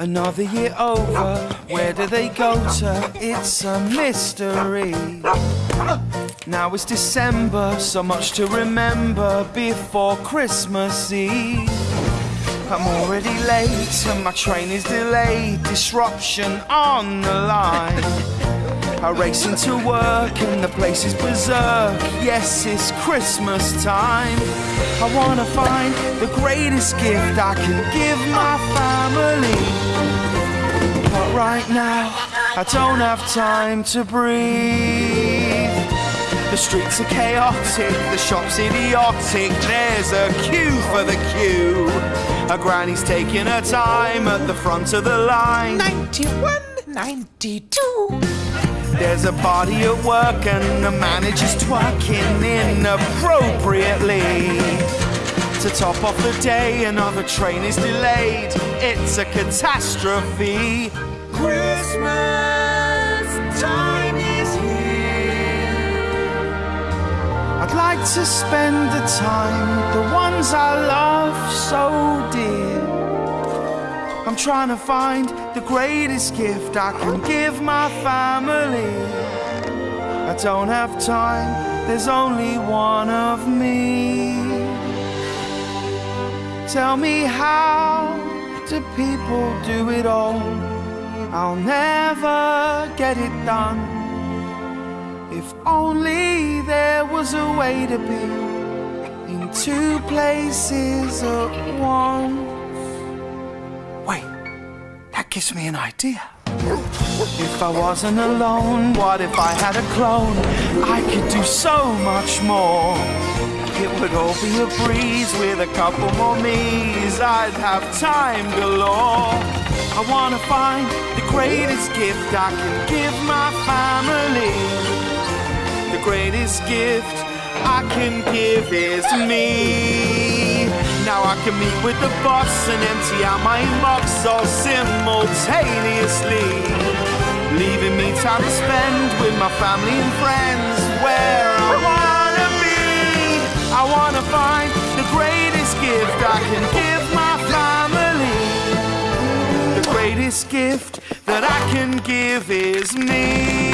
Another year over, where do they go to? It's a mystery. Now it's December, so much to remember before Christmas Eve. I'm already late and my train is delayed, disruption on the line. I race into work and the place is berserk. Yes, it's Christmas time. I wanna find the greatest gift I can give my family. But right now, I don't have time to breathe. The streets are chaotic, the shop's idiotic. There's a queue for the queue. A granny's taking her time at the front of the line. 91, 92. There's a party at work and the manager's twerking inappropriately. To top off the day, another train is delayed. It's a catastrophe. Christmas time is here. I'd like to spend the time the ones I'm trying to find the greatest gift I can give my family. I don't have time, there's only one of me. Tell me how do people do it all? I'll never get it done. If only there was a way to be in two places at once. Gives me an idea. If I wasn't alone, what if I had a clone? I could do so much more. It would all be a breeze with a couple more me's. I'd have time galore. I wanna find the greatest gift I can give my family. The greatest gift I can give is me. I can meet with the boss and empty out my inbox all simultaneously. Leaving me time to spend with my family and friends where I wanna be. I wanna find the greatest gift I can give my family. The greatest gift that I can give is me.